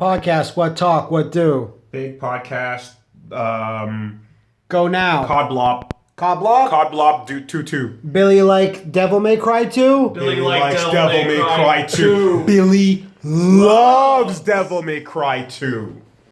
Podcast, what talk, what do. Big podcast. Um, Go now. Codblop. Codblop? Codblop do two two. Billy like Devil May Cry 2? Billy Billy likes Devil May Cry Cry 2. Billy loves Devil May Cry 2.